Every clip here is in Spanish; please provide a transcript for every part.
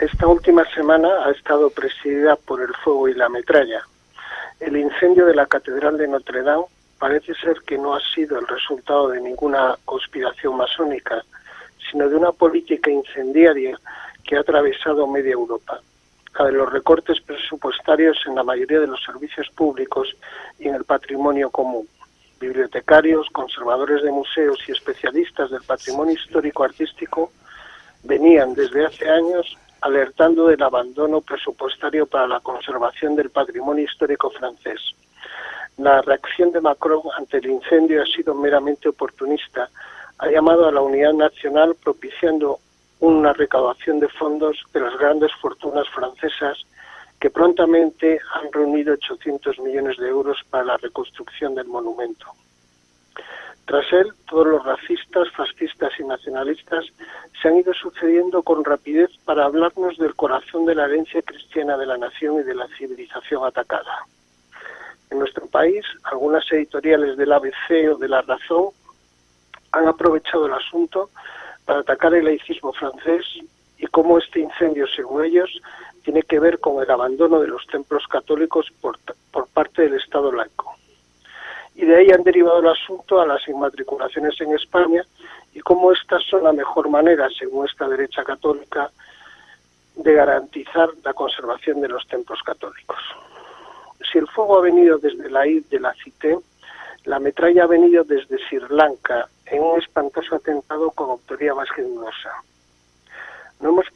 esta última semana ha estado presidida por el fuego y la metralla. El incendio de la Catedral de Notre Dame parece ser que no ha sido el resultado de ninguna conspiración masónica, sino de una política incendiaria que ha atravesado media Europa, la de los recortes presupuestarios en la mayoría de los servicios públicos y en el patrimonio común. Bibliotecarios, conservadores de museos y especialistas del patrimonio histórico-artístico venían desde hace años alertando del abandono presupuestario para la conservación del patrimonio histórico francés. La reacción de Macron ante el incendio ha sido meramente oportunista. Ha llamado a la unidad nacional propiciando una recaudación de fondos de las grandes fortunas francesas que prontamente han reunido 800 millones de euros para la reconstrucción del monumento. Tras él, todos los racistas, fascistas y nacionalistas se han ido sucediendo con rapidez para hablarnos del corazón de la herencia cristiana de la nación y de la civilización atacada. En nuestro país, algunas editoriales del ABC o de La Razón han aprovechado el asunto para atacar el laicismo francés y cómo este incendio, según ellos, tiene que ver con el abandono de los templos católicos por, por parte del Estado laico y de ahí han derivado el asunto a las inmatriculaciones en España y cómo estas son la mejor manera, según esta derecha católica, de garantizar la conservación de los templos católicos. Si el fuego ha venido desde la id de la Cité, la metralla ha venido desde Sri Lanka en un espantoso atentado con autoría más que dudosa. No hemos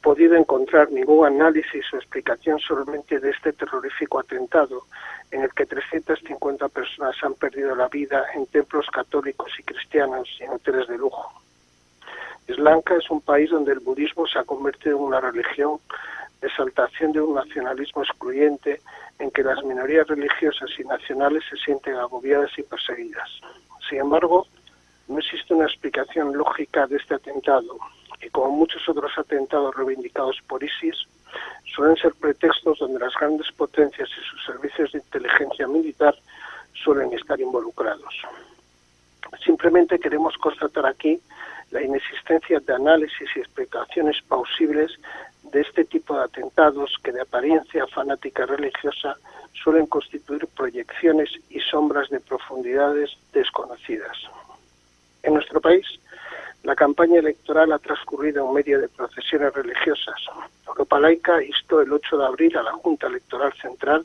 podido encontrar ningún análisis o explicación solamente de este terrorífico atentado en el que 350 personas han perdido la vida en templos católicos y cristianos y en hoteles de lujo. Sri Lanka es un país donde el budismo se ha convertido en una religión exaltación de un nacionalismo excluyente en que las minorías religiosas y nacionales se sienten agobiadas y perseguidas. Sin embargo, no existe una explicación lógica de este atentado como muchos otros atentados reivindicados por ISIS, suelen ser pretextos donde las grandes potencias y sus servicios de inteligencia militar suelen estar involucrados. Simplemente queremos constatar aquí la inexistencia de análisis y explicaciones plausibles de este tipo de atentados que de apariencia fanática religiosa suelen constituir proyecciones y sombras de profundidades desconocidas. En nuestro país, la campaña electoral ha transcurrido en medio de procesiones religiosas. Europa Laica instó el 8 de abril a la Junta Electoral Central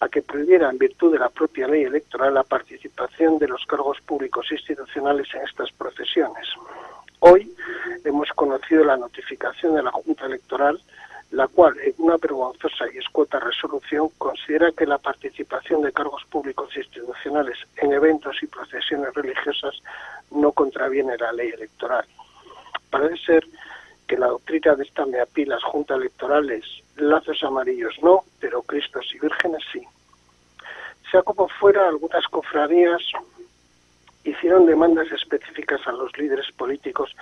a que prohibiera, en virtud de la propia ley electoral, la participación de los cargos públicos institucionales en estas procesiones. Hoy hemos conocido la notificación de la Junta Electoral, la cual, en una vergonzosa y escueta resolución, considera que la participación de cargos públicos institucionales en eventos y procesiones religiosas no contraviene la ley electoral. Parece ser que la doctrina de esta MEAPI, las juntas electorales, lazos amarillos no, pero Cristos y vírgenes sí. Sea como fuera, algunas cofradías hicieron demandas específicas a los líderes políticos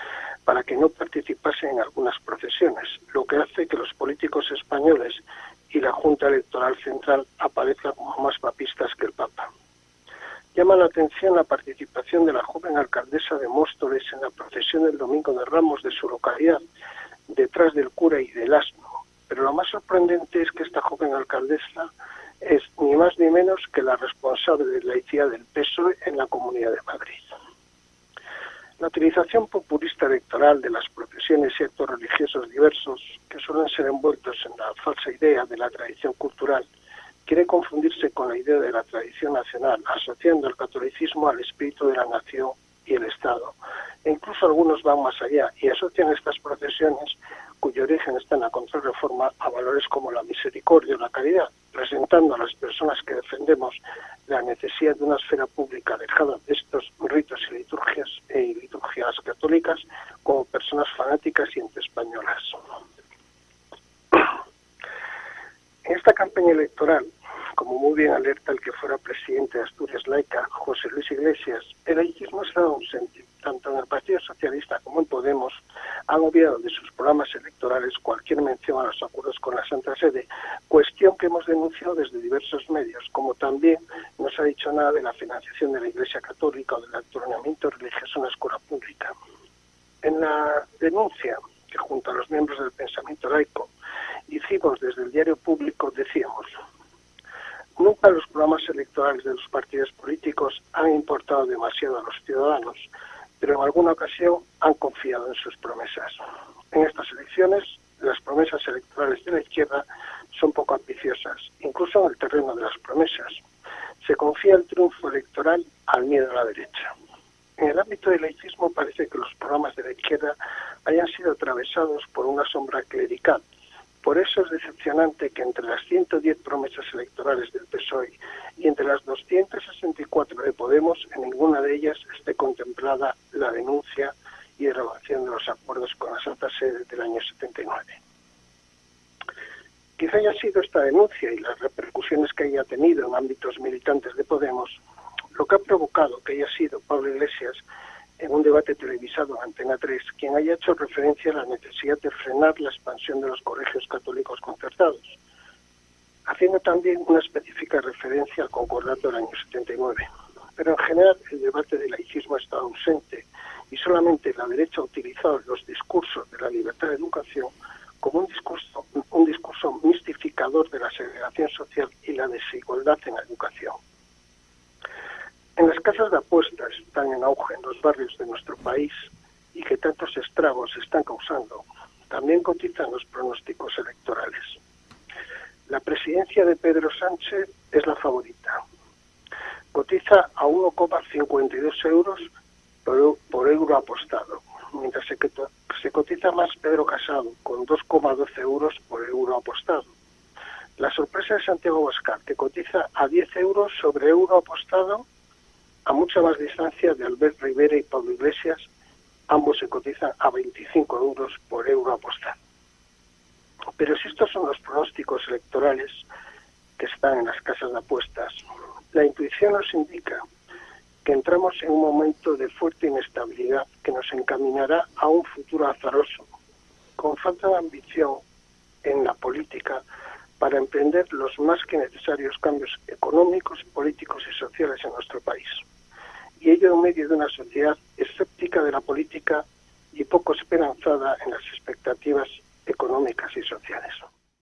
para que no participasen en algunas procesiones, lo que hace que los políticos españoles y la Junta Electoral Central aparezcan como más papistas que el Papa. Llama la atención la participación de la joven alcaldesa de Móstoles en la procesión del Domingo de Ramos de su localidad, detrás del cura y del asno. Pero lo más sorprendente es que esta joven alcaldesa es ni más ni menos que la responsable de la laicidad del PSOE en la Comunidad de Madrid. La utilización populista electoral de las procesiones y actos religiosos diversos, que suelen ser envueltos en la falsa idea de la tradición cultural, quiere confundirse con la idea de la tradición nacional, asociando el catolicismo al espíritu de la nación y el Estado. E incluso algunos van más allá y asocian estas procesiones, cuyo origen está en la contrarreforma, a valores como la misericordia o la caridad, presentando a las personas que defendemos la necesidad de una esfera pública alejada de estos ritos y liturgias, e liturgias católicas como personas fanáticas y antiespañolas. En esta campaña electoral, como muy bien alerta el que fuera presidente de Asturias Laica, José Luis Iglesias, el laicismo ha estado ausente. Tanto en el Partido Socialista como en Podemos han obviado de sus programas electorales cualquier mención a los acuerdos con la Santa Sede, cuestión que hemos denunciado desde diversos medios, como también no se ha dicho nada de la financiación de la Iglesia Católica o del adornamiento religioso en la escuela pública. En la denuncia que junto a los miembros del pensamiento laico hicimos desde el diario público, decíamos, nunca los programas electorales de los partidos políticos han importado demasiado a los ciudadanos, pero en alguna ocasión han confiado en sus promesas. En estas elecciones, las promesas electorales de la izquierda son poco ambiciosas, incluso en el terreno de las promesas. Se confía el triunfo electoral al miedo a la derecha. En el ámbito del laicismo parece que los programas de la izquierda hayan sido atravesados por una sombra clerical. Por eso es decepcionante que entre las 110 promesas electorales del PSOE y entre las 264 de Podemos, en ninguna de ellas esté contemplada la denuncia y derogación de los acuerdos con la Santa Sede del año 79. Quizá haya sido esta denuncia y las repercusiones que haya tenido en ámbitos militantes de Podemos lo que ha provocado que haya sido Pablo Iglesias en un debate televisado en Antena 3 quien haya hecho referencia a la necesidad de frenar la expansión de los colegios católicos concertados, haciendo también una específica referencia al concordato del año 79. Pero en general el debate del laicismo estado ausente y solamente la derecha ha utilizado los discursos de la libertad de educación como un discurso, un discurso mistificador de la segregación social y la desigualdad en la educación. En las casas de apuestas están en auge en los barrios de nuestro país y que tantos estragos están causando, también cotizan los pronósticos electorales. La presidencia de Pedro Sánchez es la favorita. Cotiza a 1,52 euros por, euro apostado, mientras se, se cotiza más Pedro Casado, con 2,12 euros por euro apostado. La sorpresa de Santiago Bascar, que cotiza a 10 euros sobre euro apostado a mucha más distancia de Albert Rivera y Pablo Iglesias, ambos se cotizan a 25 euros por euro apostado. Pero si estos son los pronósticos electorales que están en las casas de apuestas, la intuición nos indica que entramos en un momento de fuerte inestabilidad que nos encaminará a un futuro azaroso, con falta de ambición en la política para emprender los más que necesarios cambios económicos, políticos y sociales en nuestro país y ello en medio de una sociedad escéptica de la política y poco esperanzada en las expectativas económicas y sociales.